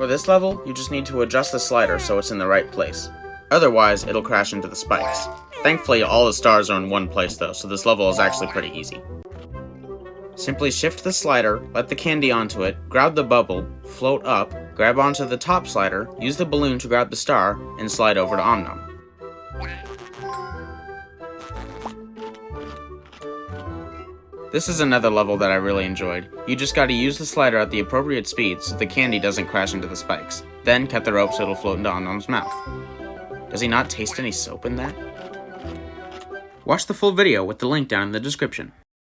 For this level, you just need to adjust the slider so it's in the right place. Otherwise, it'll crash into the spikes. Thankfully, all the stars are in one place though, so this level is actually pretty easy. Simply shift the slider, let the candy onto it, grab the bubble, float up, grab onto the top slider, use the balloon to grab the star, and slide over to Om Nom. This is another level that I really enjoyed. You just gotta use the slider at the appropriate speed so the candy doesn't crash into the spikes. Then cut the rope so it'll float into Om Nom's mouth. Does he not taste any soap in that? Watch the full video with the link down in the description.